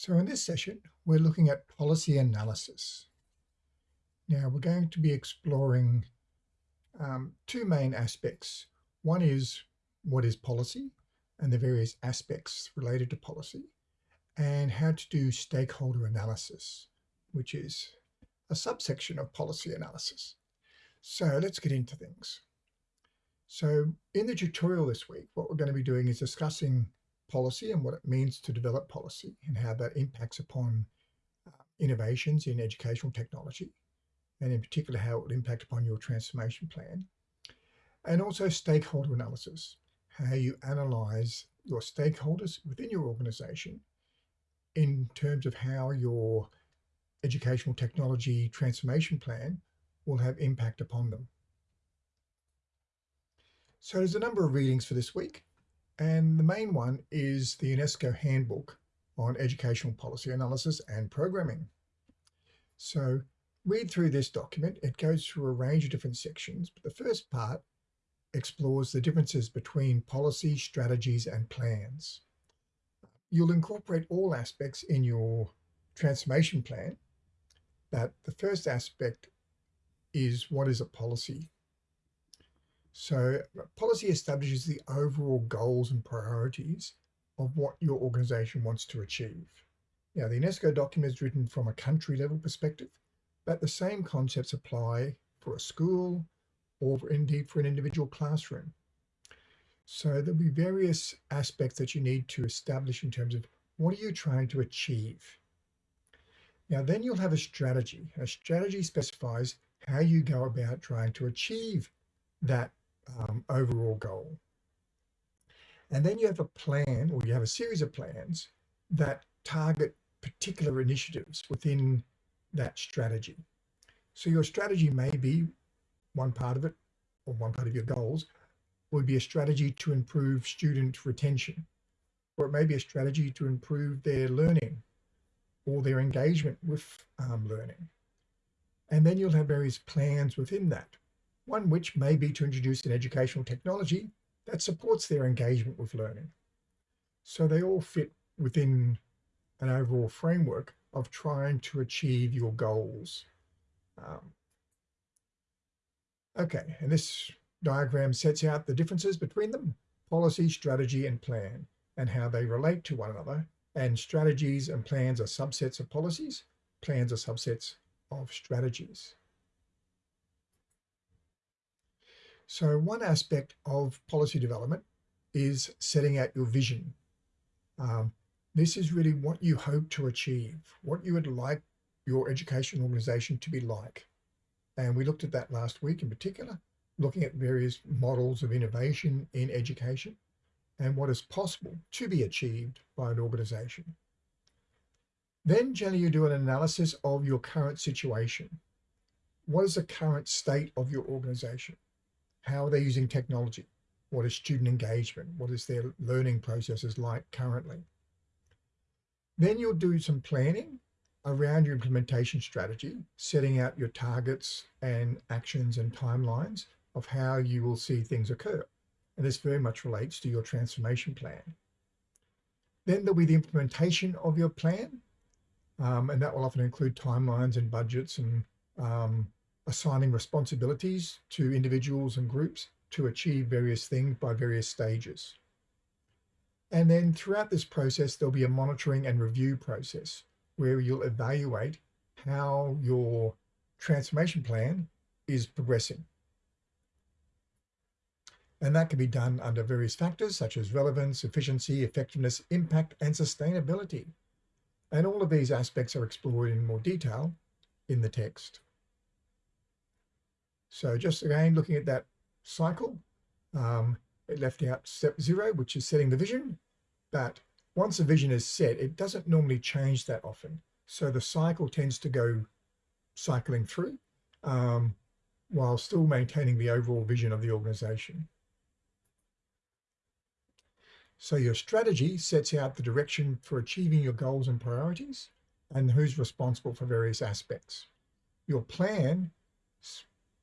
So in this session, we're looking at policy analysis. Now we're going to be exploring um, two main aspects. One is what is policy and the various aspects related to policy and how to do stakeholder analysis, which is a subsection of policy analysis. So let's get into things. So in the tutorial this week, what we're going to be doing is discussing policy and what it means to develop policy and how that impacts upon uh, innovations in educational technology and in particular how it will impact upon your transformation plan and also stakeholder analysis how you analyze your stakeholders within your organization in terms of how your educational technology transformation plan will have impact upon them. So there's a number of readings for this week. And the main one is the UNESCO Handbook on Educational Policy Analysis and Programming. So read through this document. It goes through a range of different sections, but the first part explores the differences between policy, strategies, and plans. You'll incorporate all aspects in your transformation plan, but the first aspect is what is a policy? So policy establishes the overall goals and priorities of what your organization wants to achieve. Now, the UNESCO document is written from a country level perspective, but the same concepts apply for a school or indeed for an individual classroom. So there'll be various aspects that you need to establish in terms of what are you trying to achieve? Now, then you'll have a strategy. A strategy specifies how you go about trying to achieve that um, overall goal. And then you have a plan or you have a series of plans that target particular initiatives within that strategy. So your strategy may be one part of it or one part of your goals would be a strategy to improve student retention, or it may be a strategy to improve their learning or their engagement with um, learning. And then you'll have various plans within that one which may be to introduce an educational technology that supports their engagement with learning. So they all fit within an overall framework of trying to achieve your goals. Um, okay, and this diagram sets out the differences between them, policy, strategy, and plan, and how they relate to one another. And strategies and plans are subsets of policies, plans are subsets of strategies. So one aspect of policy development is setting out your vision. Um, this is really what you hope to achieve, what you would like your education organization to be like. And we looked at that last week in particular, looking at various models of innovation in education and what is possible to be achieved by an organization. Then generally you do an analysis of your current situation. What is the current state of your organization? How are they using technology? What is student engagement? What is their learning processes like currently? Then you'll do some planning around your implementation strategy, setting out your targets and actions and timelines of how you will see things occur. And this very much relates to your transformation plan. Then there'll be the implementation of your plan. Um, and that will often include timelines and budgets and um, assigning responsibilities to individuals and groups to achieve various things by various stages. And then throughout this process, there'll be a monitoring and review process where you'll evaluate how your transformation plan is progressing. And that can be done under various factors such as relevance, efficiency, effectiveness, impact, and sustainability. And all of these aspects are explored in more detail in the text. So just again, looking at that cycle, um, it left out step zero, which is setting the vision. But once a vision is set, it doesn't normally change that often. So the cycle tends to go cycling through um, while still maintaining the overall vision of the organization. So your strategy sets out the direction for achieving your goals and priorities and who's responsible for various aspects. Your plan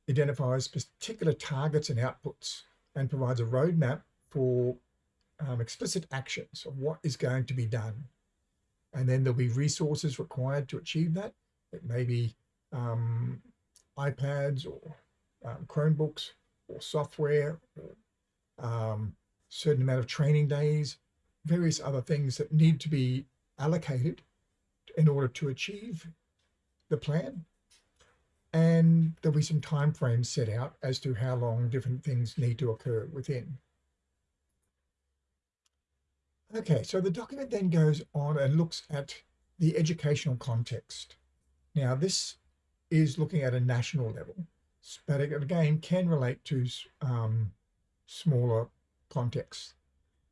identifies particular targets and outputs and provides a roadmap for um, explicit actions of what is going to be done. And then there'll be resources required to achieve that. It may be um, iPads or um, Chromebooks or software, or, um, certain amount of training days, various other things that need to be allocated in order to achieve the plan. And there'll be some time frames set out as to how long different things need to occur within. Okay, so the document then goes on and looks at the educational context. Now, this is looking at a national level, but again can relate to um, smaller contexts.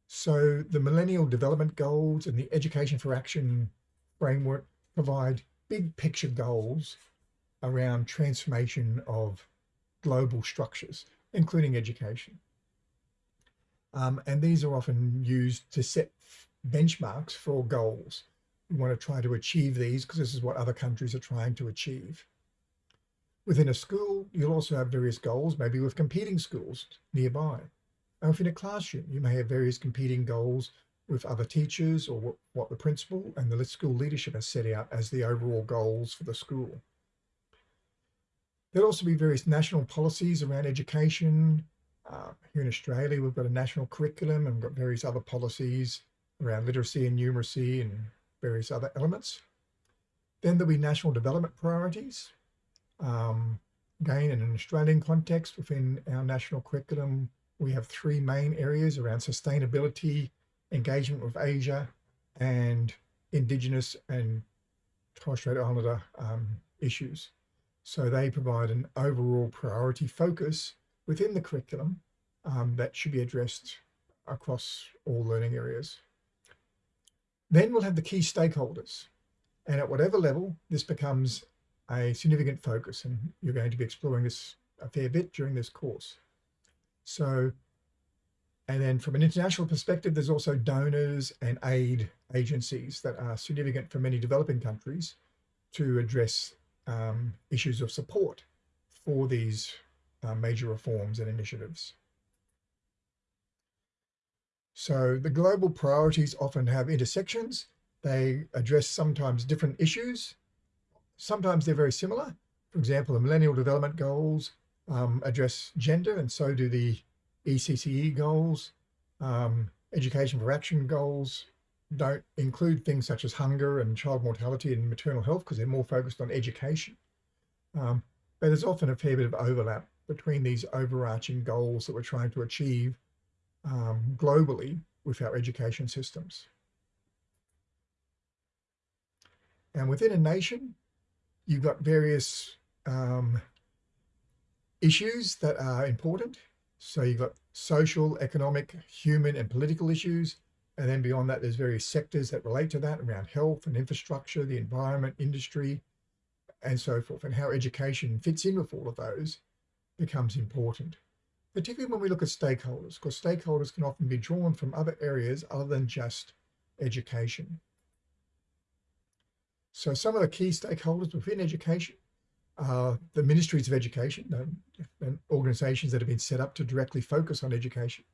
So the Millennium Development Goals and the Education for Action framework provide big picture goals around transformation of global structures, including education. Um, and these are often used to set benchmarks for goals. We want to try to achieve these because this is what other countries are trying to achieve. Within a school, you'll also have various goals, maybe with competing schools nearby. Or if in a classroom, you may have various competing goals with other teachers or what, what the principal and the school leadership has set out as the overall goals for the school. There'll also be various national policies around education, uh, here in Australia, we've got a national curriculum and we've got various other policies around literacy and numeracy and various other elements. Then there'll be national development priorities. Um, again, in an Australian context, within our national curriculum, we have three main areas around sustainability, engagement with Asia, and Indigenous and Torres Strait Islander um, issues. So they provide an overall priority focus within the curriculum um, that should be addressed across all learning areas. Then we'll have the key stakeholders. And at whatever level, this becomes a significant focus. And you're going to be exploring this a fair bit during this course. So, and then from an international perspective, there's also donors and aid agencies that are significant for many developing countries to address um, issues of support for these uh, major reforms and initiatives. So the global priorities often have intersections. They address sometimes different issues. Sometimes they're very similar. For example, the Millennium Development Goals um, address gender and so do the ECCE goals. Um, education for Action goals don't include things such as hunger and child mortality and maternal health because they're more focused on education. Um, but there's often a fair bit of overlap between these overarching goals that we're trying to achieve um, globally with our education systems. And within a nation, you've got various um, issues that are important. So you've got social, economic, human and political issues. And then beyond that, there's various sectors that relate to that around health and infrastructure, the environment, industry, and so forth, and how education fits in with all of those becomes important, particularly when we look at stakeholders, because stakeholders can often be drawn from other areas other than just education. So some of the key stakeholders within education are the ministries of education and organizations that have been set up to directly focus on education.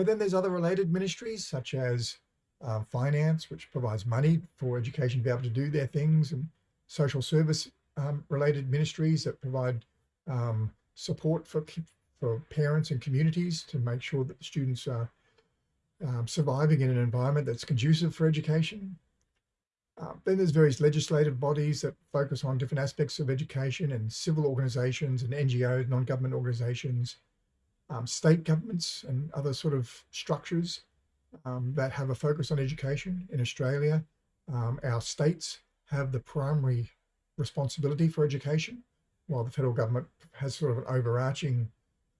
But then there's other related ministries such as uh, finance, which provides money for education to be able to do their things, and social service um, related ministries that provide um, support for, for parents and communities to make sure that the students are um, surviving in an environment that's conducive for education. Uh, then there's various legislative bodies that focus on different aspects of education and civil organizations and NGOs, non-government organizations, um, state governments and other sort of structures um, that have a focus on education in Australia. Um, our states have the primary responsibility for education while the federal government has sort of an overarching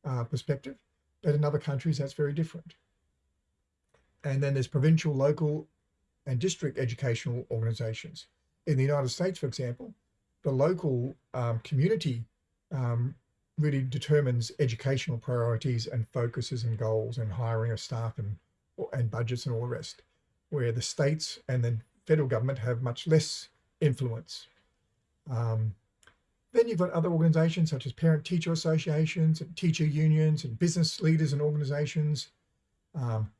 uh, perspective, but in other countries that's very different. And then there's provincial, local and district educational organizations. In the United States, for example, the local um, community um, really determines educational priorities and focuses and goals and hiring of staff and, and budgets and all the rest, where the states and the federal government have much less influence. Um, then you've got other organizations such as parent-teacher associations and teacher unions and business leaders and organizations um,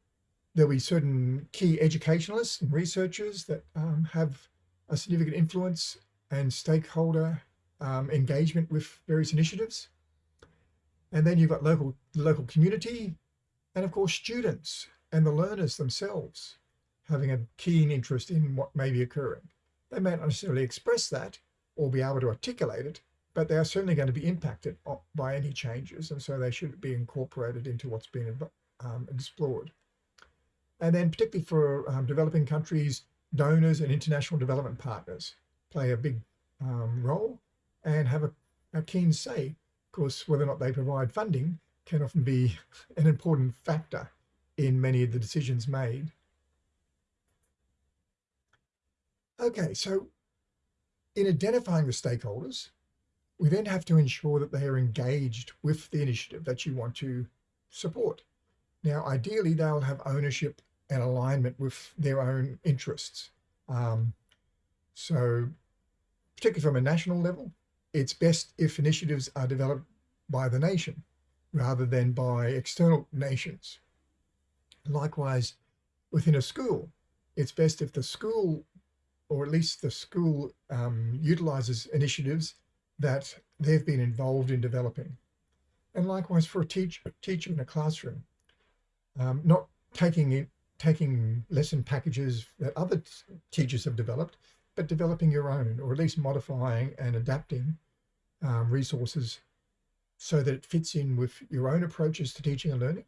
there'll be certain key educationalists and researchers that um, have a significant influence and stakeholder um, engagement with various initiatives. And then you've got local, local community, and of course, students and the learners themselves having a keen interest in what may be occurring. They may not necessarily express that or be able to articulate it, but they are certainly going to be impacted by any changes. And so they should be incorporated into what's being um, explored. And then particularly for um, developing countries, donors and international development partners play a big um, role and have a, a keen say. Of course, whether or not they provide funding can often be an important factor in many of the decisions made. Okay, so in identifying the stakeholders, we then have to ensure that they are engaged with the initiative that you want to support. Now, ideally, they'll have ownership and alignment with their own interests. Um, so particularly from a national level, it's best if initiatives are developed by the nation rather than by external nations. Likewise, within a school, it's best if the school, or at least the school um, utilizes initiatives that they've been involved in developing. And likewise for a teacher, teacher in a classroom, um, not taking it, taking lesson packages that other teachers have developed, but developing your own, or at least modifying and adapting um, resources so that it fits in with your own approaches to teaching and learning,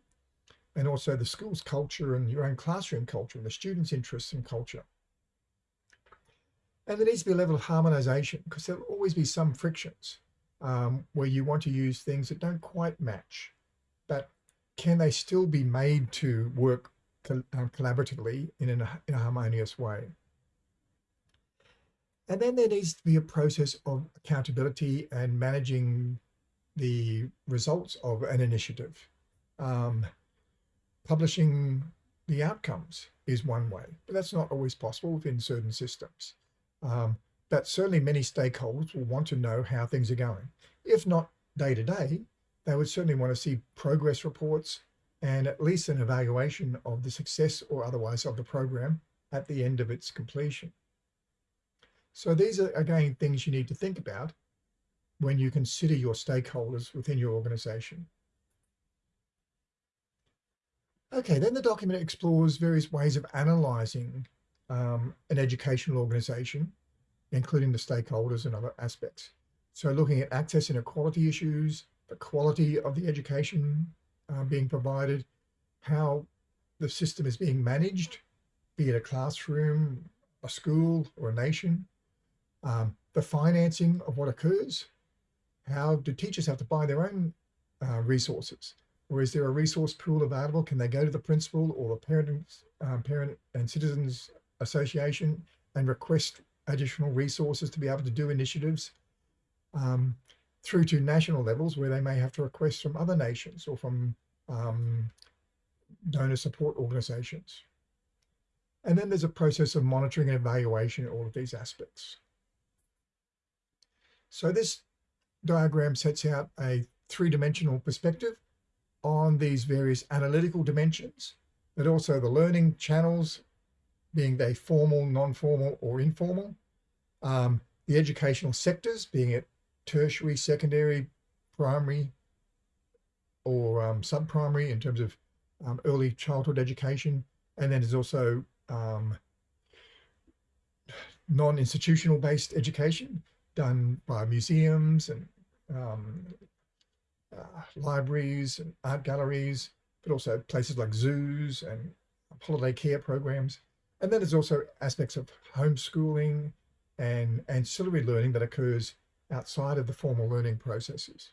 and also the school's culture and your own classroom culture and the students' interests and culture. And there needs to be a level of harmonization because there'll always be some frictions um, where you want to use things that don't quite match, but can they still be made to work co uh, collaboratively in, in a harmonious way? And then there needs to be a process of accountability and managing the results of an initiative. Um, publishing the outcomes is one way, but that's not always possible within certain systems. Um, but certainly many stakeholders will want to know how things are going. If not day to day, they would certainly want to see progress reports and at least an evaluation of the success or otherwise of the program at the end of its completion. So these are, again, things you need to think about when you consider your stakeholders within your organization. Okay, then the document explores various ways of analyzing um, an educational organization, including the stakeholders and other aspects. So looking at access and equality issues, the quality of the education uh, being provided, how the system is being managed, be it a classroom, a school or a nation, um, the financing of what occurs, how do teachers have to buy their own uh, resources? Or is there a resource pool available? Can they go to the principal or the parents, um, parent and citizens association and request additional resources to be able to do initiatives um, through to national levels where they may have to request from other nations or from um, donor support organizations. And then there's a process of monitoring and evaluation of all of these aspects. So this diagram sets out a three-dimensional perspective on these various analytical dimensions, but also the learning channels, being they formal, non-formal, or informal, um, the educational sectors, being it tertiary, secondary, primary, or um, sub-primary in terms of um, early childhood education, and then there's also um, non-institutional based education, done by museums and um, uh, libraries and art galleries, but also places like zoos and holiday care programs. And then there's also aspects of homeschooling and ancillary learning that occurs outside of the formal learning processes.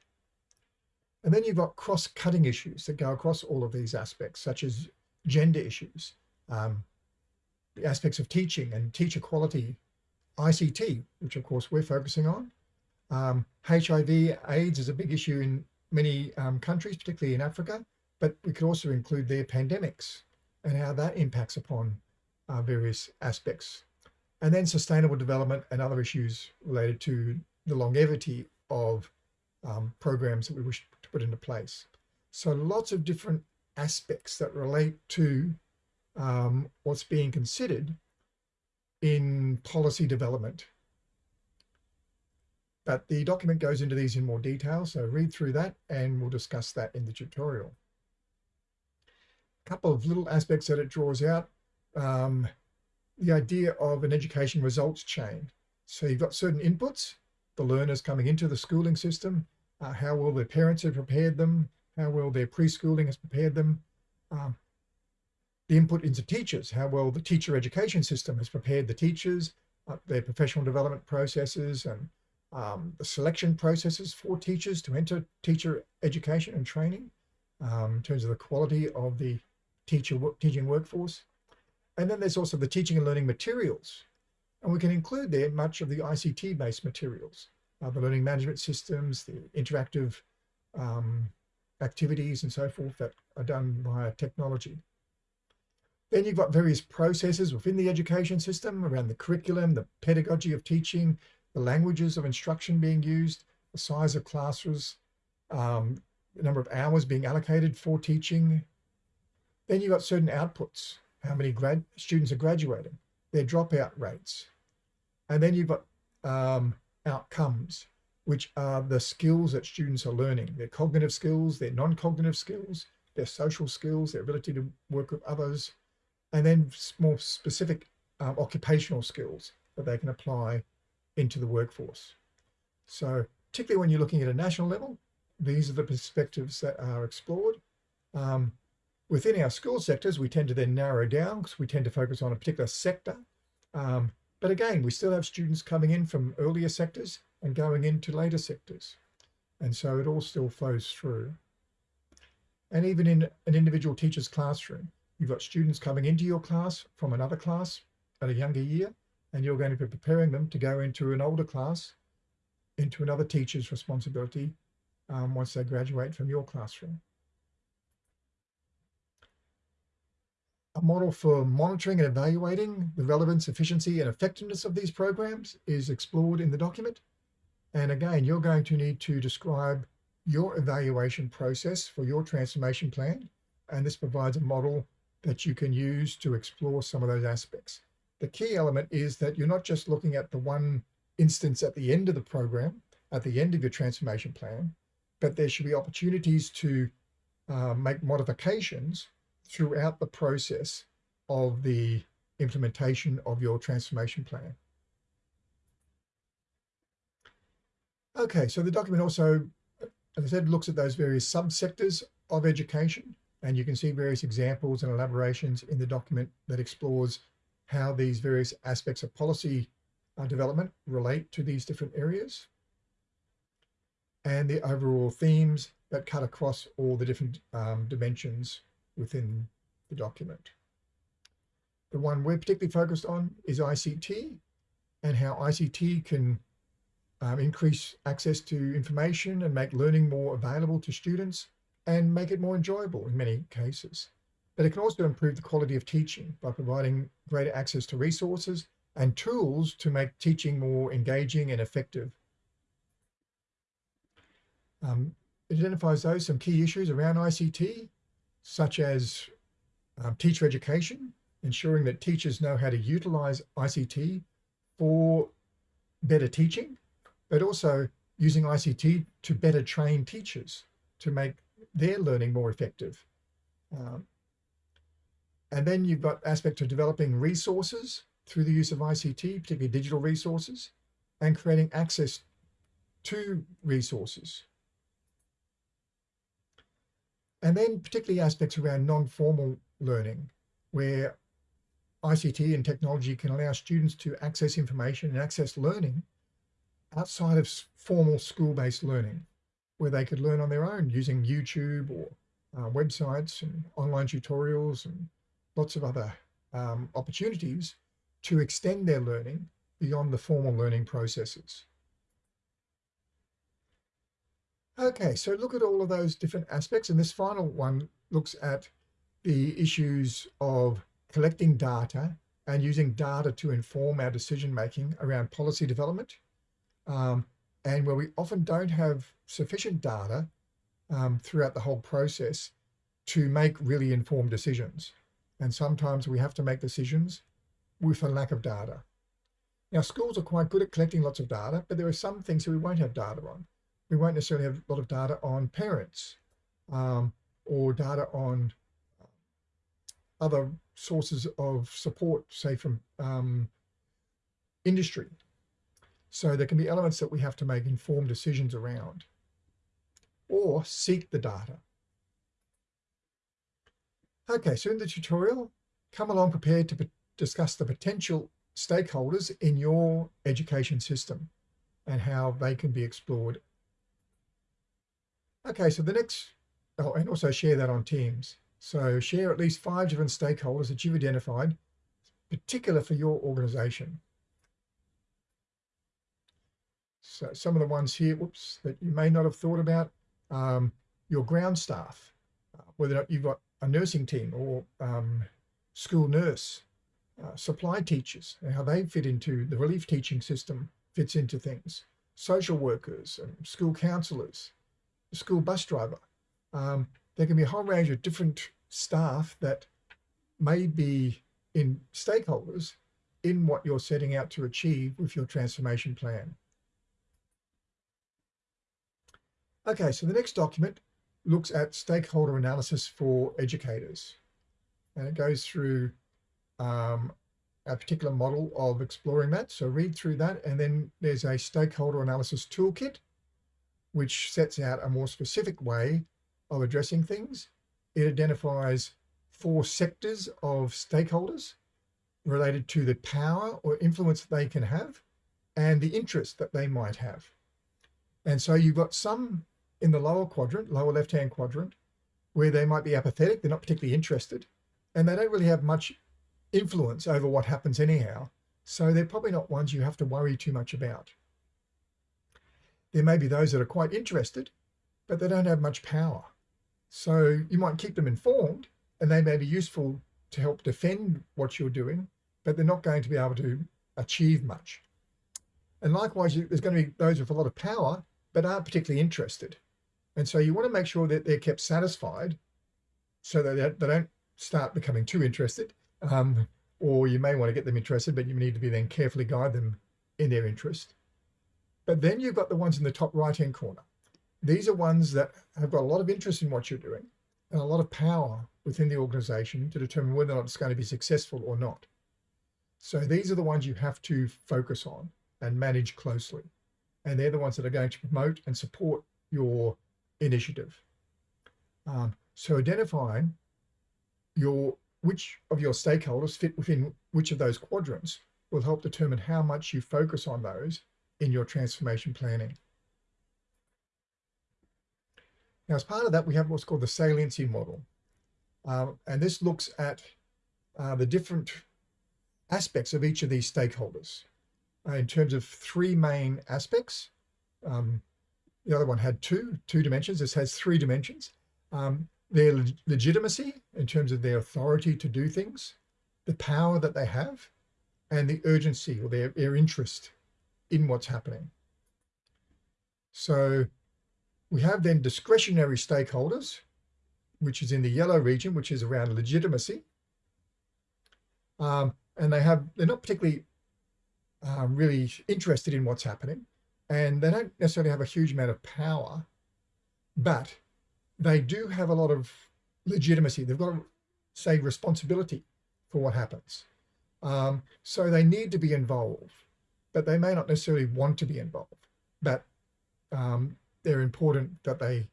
And then you've got cross-cutting issues that go across all of these aspects, such as gender issues, um, the aspects of teaching and teacher quality ICT, which of course we're focusing on. Um, HIV, AIDS is a big issue in many um, countries, particularly in Africa, but we could also include their pandemics and how that impacts upon uh, various aspects. And then sustainable development and other issues related to the longevity of um, programs that we wish to put into place. So lots of different aspects that relate to um, what's being considered in policy development. But the document goes into these in more detail, so read through that and we'll discuss that in the tutorial. A couple of little aspects that it draws out. Um, the idea of an education results chain. So you've got certain inputs, the learners coming into the schooling system, uh, how well their parents have prepared them, how well their preschooling has prepared them, um, the input into teachers, how well the teacher education system has prepared the teachers, uh, their professional development processes and um, the selection processes for teachers to enter teacher education and training um, in terms of the quality of the teacher teaching workforce. And then there's also the teaching and learning materials. And we can include there much of the ICT-based materials, uh, the learning management systems, the interactive um, activities and so forth that are done via technology. Then you've got various processes within the education system around the curriculum, the pedagogy of teaching, the languages of instruction being used, the size of classrooms, um, the number of hours being allocated for teaching. Then you've got certain outputs, how many grad students are graduating, their dropout rates. And then you've got um, outcomes, which are the skills that students are learning, their cognitive skills, their non-cognitive skills, their social skills, their ability to work with others, and then more specific um, occupational skills that they can apply into the workforce. So particularly when you're looking at a national level, these are the perspectives that are explored. Um, within our school sectors, we tend to then narrow down because we tend to focus on a particular sector. Um, but again, we still have students coming in from earlier sectors and going into later sectors. And so it all still flows through. And even in an individual teacher's classroom, You've got students coming into your class from another class at a younger year, and you're going to be preparing them to go into an older class, into another teacher's responsibility um, once they graduate from your classroom. A model for monitoring and evaluating the relevance, efficiency, and effectiveness of these programs is explored in the document. And again, you're going to need to describe your evaluation process for your transformation plan. And this provides a model that you can use to explore some of those aspects. The key element is that you're not just looking at the one instance at the end of the program, at the end of your transformation plan, but there should be opportunities to uh, make modifications throughout the process of the implementation of your transformation plan. Okay, so the document also, as I said, looks at those various subsectors of education and you can see various examples and elaborations in the document that explores how these various aspects of policy uh, development relate to these different areas and the overall themes that cut across all the different um, dimensions within the document. The one we're particularly focused on is ICT and how ICT can um, increase access to information and make learning more available to students and make it more enjoyable in many cases. But it can also improve the quality of teaching by providing greater access to resources and tools to make teaching more engaging and effective. Um, it identifies those some key issues around ICT, such as um, teacher education, ensuring that teachers know how to utilize ICT for better teaching, but also using ICT to better train teachers to make their learning more effective. Um, and then you've got aspect of developing resources through the use of ICT, particularly digital resources, and creating access to resources. And then particularly aspects around non-formal learning, where ICT and technology can allow students to access information and access learning outside of formal school-based learning where they could learn on their own using YouTube or uh, websites and online tutorials and lots of other um, opportunities to extend their learning beyond the formal learning processes. Okay, so look at all of those different aspects. And this final one looks at the issues of collecting data and using data to inform our decision making around policy development, um, and where we often don't have sufficient data um, throughout the whole process to make really informed decisions. And sometimes we have to make decisions with a lack of data. Now, schools are quite good at collecting lots of data, but there are some things that we won't have data on. We won't necessarily have a lot of data on parents um, or data on other sources of support, say from um, industry. So there can be elements that we have to make informed decisions around or seek the data. Okay, so in the tutorial, come along prepared to discuss the potential stakeholders in your education system and how they can be explored. Okay, so the next, oh, and also share that on Teams. So share at least five different stakeholders that you've identified, particular for your organization. So some of the ones here, whoops, that you may not have thought about, um, your ground staff, uh, whether or not you've got a nursing team or um, school nurse, uh, supply teachers, and how they fit into the relief teaching system fits into things, social workers, and school counselors, school bus driver. Um, there can be a whole range of different staff that may be in stakeholders in what you're setting out to achieve with your transformation plan. Okay, so the next document looks at stakeholder analysis for educators. And it goes through um, a particular model of exploring that. So read through that. And then there's a stakeholder analysis toolkit, which sets out a more specific way of addressing things. It identifies four sectors of stakeholders related to the power or influence they can have and the interest that they might have. And so you've got some in the lower quadrant, lower left-hand quadrant, where they might be apathetic, they're not particularly interested, and they don't really have much influence over what happens anyhow. So they're probably not ones you have to worry too much about. There may be those that are quite interested, but they don't have much power. So you might keep them informed and they may be useful to help defend what you're doing, but they're not going to be able to achieve much. And likewise, there's going to be those with a lot of power, but aren't particularly interested. And so you want to make sure that they're kept satisfied so that they don't start becoming too interested. Um, or you may want to get them interested, but you need to be then carefully guide them in their interest. But then you've got the ones in the top right-hand corner. These are ones that have got a lot of interest in what you're doing and a lot of power within the organization to determine whether or not it's going to be successful or not. So these are the ones you have to focus on and manage closely. And they're the ones that are going to promote and support your initiative. Um, so identifying your which of your stakeholders fit within which of those quadrants will help determine how much you focus on those in your transformation planning. Now, as part of that, we have what's called the saliency model. Uh, and this looks at uh, the different aspects of each of these stakeholders uh, in terms of three main aspects. Um, the other one had two, two dimensions. This has three dimensions. Um, their leg legitimacy in terms of their authority to do things, the power that they have, and the urgency or their, their interest in what's happening. So we have then discretionary stakeholders, which is in the yellow region, which is around legitimacy. Um, and they have, they're not particularly um, really interested in what's happening and they don't necessarily have a huge amount of power, but they do have a lot of legitimacy. They've got, to say, responsibility for what happens. Um, so they need to be involved, but they may not necessarily want to be involved. But um, they're important that they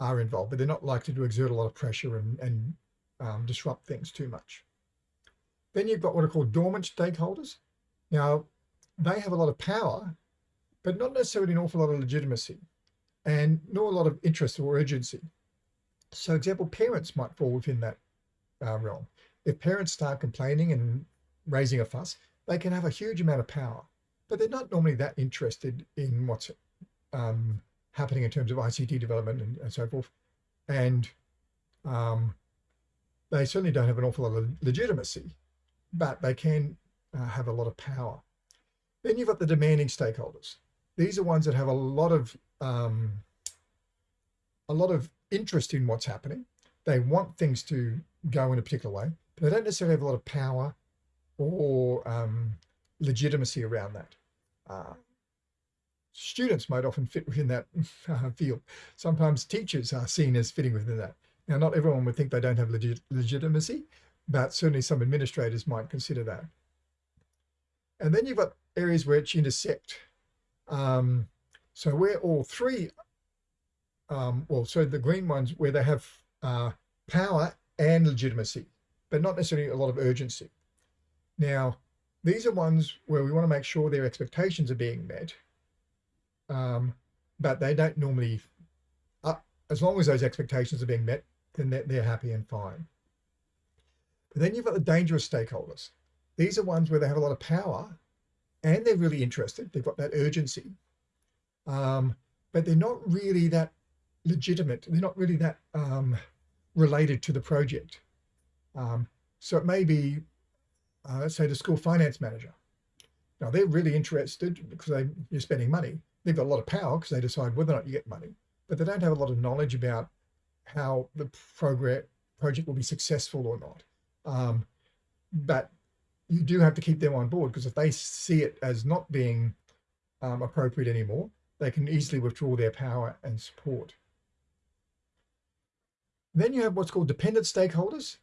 are involved, but they're not likely to exert a lot of pressure and, and um, disrupt things too much. Then you've got what are called dormant stakeholders. Now, they have a lot of power, but not necessarily an awful lot of legitimacy and nor a lot of interest or urgency. So example, parents might fall within that uh, realm. If parents start complaining and raising a fuss, they can have a huge amount of power, but they're not normally that interested in what's um, happening in terms of ICT development and, and so forth. And um, they certainly don't have an awful lot of legitimacy, but they can uh, have a lot of power. Then you've got the demanding stakeholders. These are ones that have a lot of um, a lot of interest in what's happening. They want things to go in a particular way, but they don't necessarily have a lot of power or um, legitimacy around that. Uh, students might often fit within that uh, field. Sometimes teachers are seen as fitting within that. Now, not everyone would think they don't have legit legitimacy, but certainly some administrators might consider that. And then you've got areas which intersect. Um, so where all three, um, well, so the green ones where they have uh, power and legitimacy, but not necessarily a lot of urgency. Now, these are ones where we want to make sure their expectations are being met, um, but they don't normally, uh, as long as those expectations are being met, then they're, they're happy and fine. But then you've got the dangerous stakeholders. These are ones where they have a lot of power and they're really interested. They've got that urgency, um, but they're not really that legitimate. They're not really that um, related to the project. Um, so it may be, uh, say the school finance manager. Now they're really interested because they, you're spending money. They've got a lot of power because they decide whether or not you get money, but they don't have a lot of knowledge about how the project will be successful or not. Um, but you do have to keep them on board because if they see it as not being um, appropriate anymore, they can easily withdraw their power and support. Then you have what's called dependent stakeholders.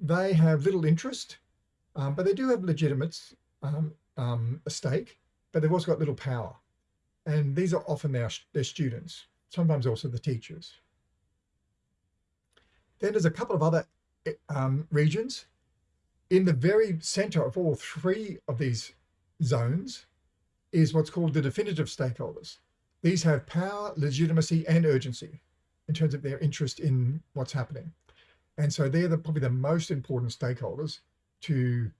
They have little interest, um, but they do have legitimate um, um, a stake, but they've also got little power. And these are often their, their students, sometimes also the teachers. Then there's a couple of other um, regions. In the very center of all three of these zones is what's called the definitive stakeholders. These have power, legitimacy, and urgency in terms of their interest in what's happening. And so they're the, probably the most important stakeholders to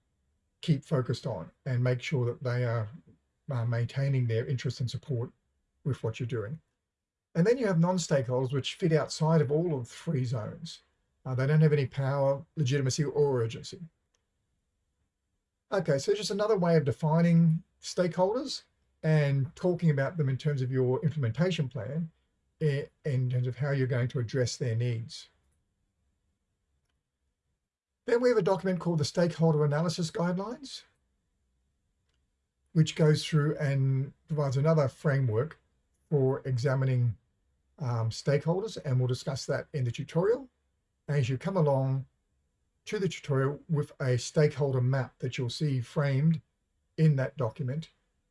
keep focused on and make sure that they are maintaining their interest and support with what you're doing. And then you have non-stakeholders which fit outside of all of three zones. Uh, they don't have any power, legitimacy, or urgency. Okay, so just another way of defining stakeholders and talking about them in terms of your implementation plan in terms of how you're going to address their needs. Then we have a document called the Stakeholder Analysis Guidelines, which goes through and provides another framework for examining um, stakeholders, and we'll discuss that in the tutorial as you come along to the tutorial with a stakeholder map that you'll see framed in that document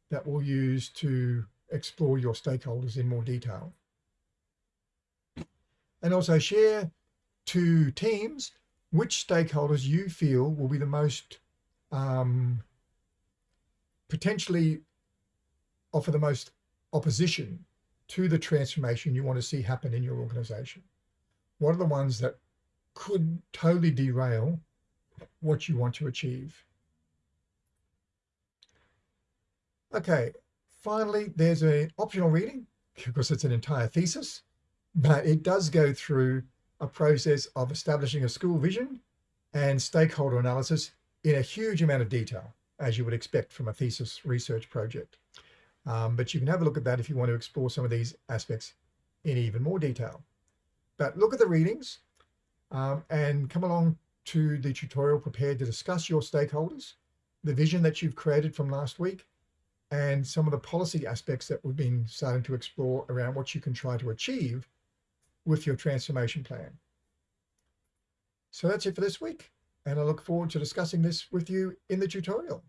that we'll use to explore your stakeholders in more detail. And also share to teams which stakeholders you feel will be the most um, potentially offer the most opposition to the transformation you want to see happen in your organization. What are the ones that could totally derail what you want to achieve. Okay, finally, there's an optional reading because it's an entire thesis, but it does go through a process of establishing a school vision and stakeholder analysis in a huge amount of detail, as you would expect from a thesis research project. Um, but you can have a look at that if you want to explore some of these aspects in even more detail. But look at the readings, um, and come along to the tutorial prepared to discuss your stakeholders, the vision that you've created from last week, and some of the policy aspects that we've been starting to explore around what you can try to achieve with your transformation plan. So that's it for this week, and I look forward to discussing this with you in the tutorial.